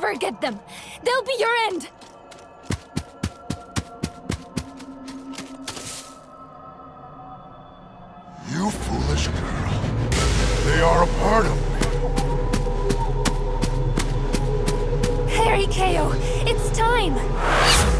never get them. They'll be your end. You foolish girl. They are a part of me. Harry Ko, it's time.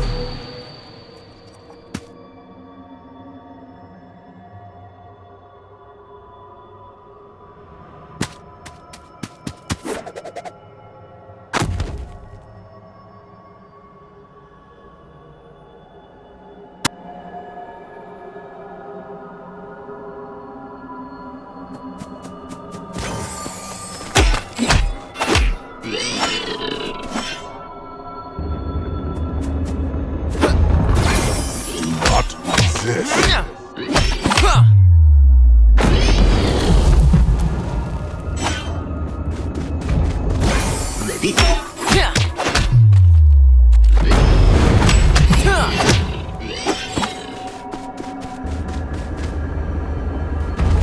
This.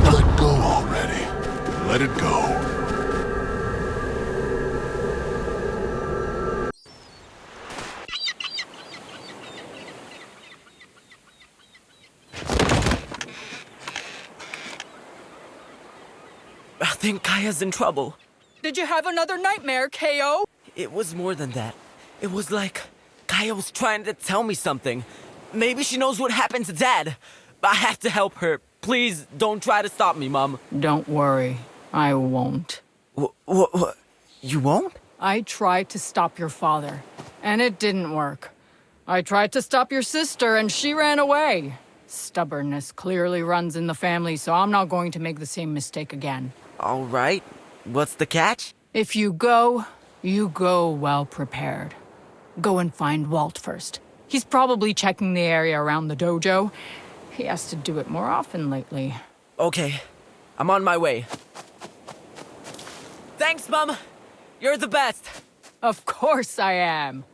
Let go already. Let it go. Think Kaya's in trouble. Did you have another nightmare, KO? It was more than that. It was like Kaya was trying to tell me something. Maybe she knows what happened to Dad. I have to help her. Please don't try to stop me, Mom. Don't worry, I won't. What? Wh- wh- you won't? I tried to stop your father, and it didn't work. I tried to stop your sister, and she ran away. Stubbornness clearly runs in the family, so I'm not going to make the same mistake again. All right. What's the catch? If you go, you go well prepared. Go and find Walt first. He's probably checking the area around the dojo. He has to do it more often lately. Okay. I'm on my way. Thanks, Mom. You're the best. Of course I am.